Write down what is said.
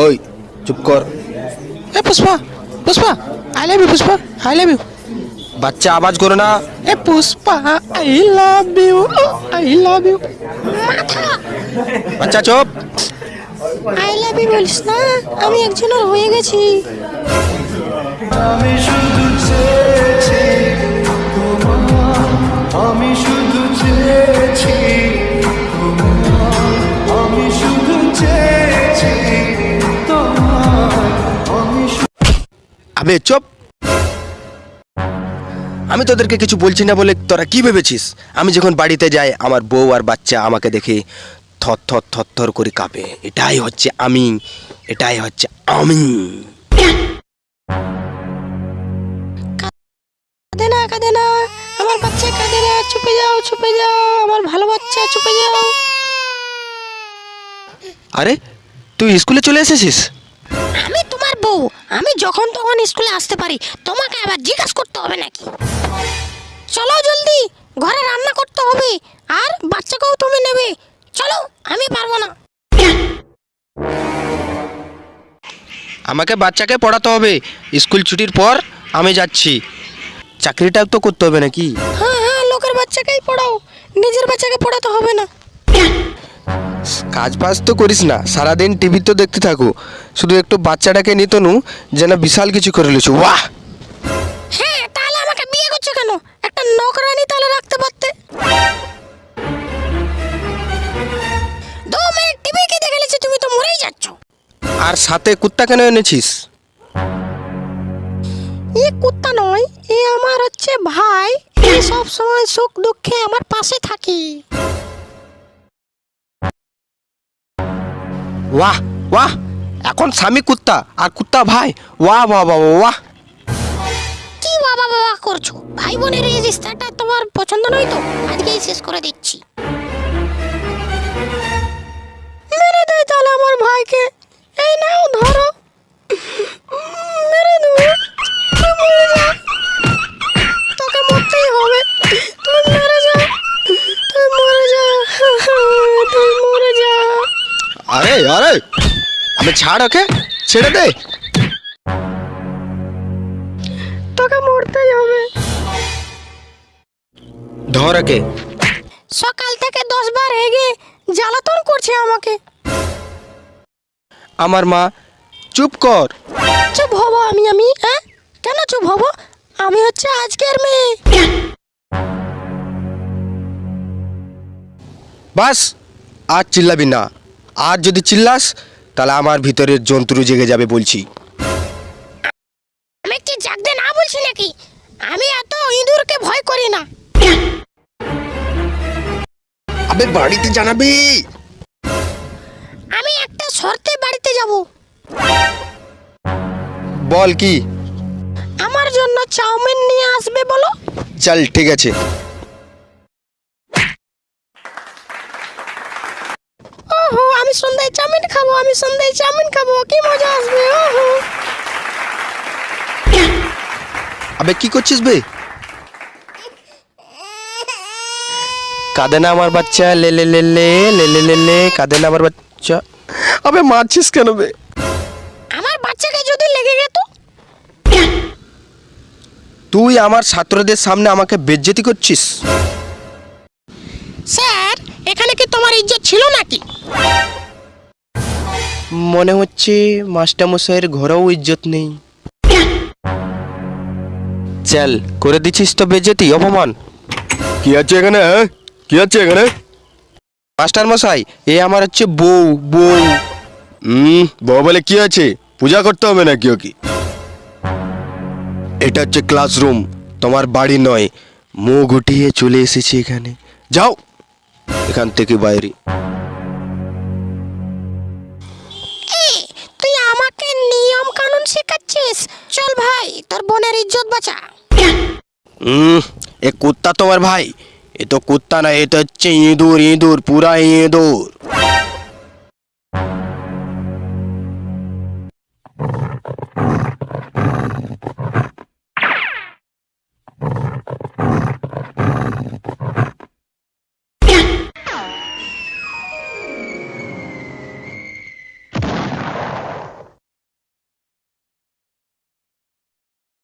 ওই চুপ কর। এ Pushpa Pushpa I love you Pushpa I love you বাচ্চা আওয়াজ করো না। এ Pushpa I love you I love you বাচ্চা চুপ। আই লাভ ইউ বলিস না আমি একজনের হয়ে গেছি। আমি শুধু আবে চুপ। আমি তোদেরকে কিছু বলছি না বলে তোরা কি ভেবেছিস? আমি যখন বাড়িতে যাই আমার বউ আর বাচ্চা আমাকে দেখে থর থর থর থর করে কাঁপে। এটাই হচ্ছে আমি এটাই হচ্ছে আমি। কাঁদে না কাঁদে না আমার বাচ্চা কাঁদে না চুপে যাও চুপে যাও আমার ভালো বাচ্চা চুপে যাও। আরে তুই স্কুলে চলে এসেছিস? আমি তোমার বউ আমি যখন তখন স্কুলে আসতে পারি তোমাকে আবার জিজ্ঞাসা করতে হবে নাকি? চলো জলদি ঘরে রান্না করতে হবে আর বাচ্চাকেও তুমি নেবে। চলো আমি পারব না। আমাকে বাচ্চাকে পড়াতে হবে। স্কুল ছুটির পর আমি যাচ্ছি। চাকরিটাও তো করতে হবে নাকি? হ্যাঁ হ্যাঁ লোকের বাচ্চাকেই পড়াও। নিজের বাচ্চাকে পড়াতে হবে না। কাজ বাজ তো করিস না সারাদিন টিভি তো দেখতে থাকো। শুধু একটু বাচ্চাটাকে নিত নু যেন বিশাল কিছু করে লিছু বাহ হ্যাঁ তাহলে আমাকে বিয়ে করছ কেন? একটা নকরানি তাহলে রাখতে পারতে। দু মিনিট টিভি কি দেখে নিচ্ছি তুমি তো মরেই যাচ্ছ। আর সাথে কুত্তা কেন এনেছিস? এ কুত্তা নয় এ আমার হচ্ছে ভাই। সব সময় সুখ দুঃখে আমার পাশে থাকে। ওয়াহ ওয়াহ, এখন স্বামী কুত্তা আর কুত্তা ভাই। ওয়াহ বাহ বাবা ওয়াহ কি বাবা বাবা করছ? ভাই বোনের এই রিস্তাটা তোমার পছন্দ নয় তো? আজকেই শেষ করে দিচ্ছি। মেরে দে তাহলে আমার ভাইকে। এই নাও, ধরো। আরে আরে! আমি ছাড় ওকে ছেড়ে দে। তোকে মরতেই হবে। ধর ওকে। সকাল থেকে দশ বার হেগে জ্বালাতন করছে আমাকে। আমার মা চুপ কর। চুপ হব আমি আমি হ্যাঁ? কেন চুপ হব? আমি হচ্ছে আজকের মেয়ে। বাস আর চিল্লাবি না। আর যদি চিল্লাস তাহলে আমার ভিতরের জন্তু জেগে যাবে বলছি। আমি কি জাগতে না বলছি নাকি? আমি এত ইঁদুরকে ভয় করি না। আবে বাড়িতে জানাবি। আমি একটা শর্তে বাড়িতে যাব। বল কি? আমার জন্য চাউমিন নিয়ে আসবে বলো। চল ঠিক আছে। ওহো আমি সন্ধ্যায় চাউমিন খাব আমি সন্ধ্যায় চাউমিন খাব কি মজা আসবে ওহো। আবে কি করছিস বে? কাঁদে না আমার বাচ্চা লে লে লে লে লে লে লে লে কাঁদে না আমার বাচ্চা। আবে মারছিস কেন বে? আমার বাচ্চাকে যদি লেগে যেত তুই আমার ছাত্রদের সামনে আমাকে বেজ্জতি করছিস? এখানে কি তোমার ইজ্জত ছিল নাকি? মনে হচ্ছে মাস্টারমশাইয়ের ঘরেও ইজ্জত নেই। চল করে দিছিস তো বেজ্জতি অপমান। কি আছে এখানে হ্যাঁ? কি আছে এখানে? মাস্টার মশাই এ আমার হচ্ছে বউ বউ। হুম বউ বলে কি আছে? পূজা করতে হবে নাকি ওকে? এটা হচ্ছে ক্লাসরুম তোমার বাড়ি নয়। মুখ উঠিয়ে চলে এসেছি এখানে। যাও। এখান থেকে বাইরে। তুই আমাকে নিয়ম কানুন শেখাচ্ছিস? চল ভাই তোর বোনের ইজ্জত বাঁচা। হুম এ কুত্তা তোমার ভাই। এ তো কুত্তা না এ তো হচ্ছে ইঁদুর ইঁদুর পুরা ইঁদুর।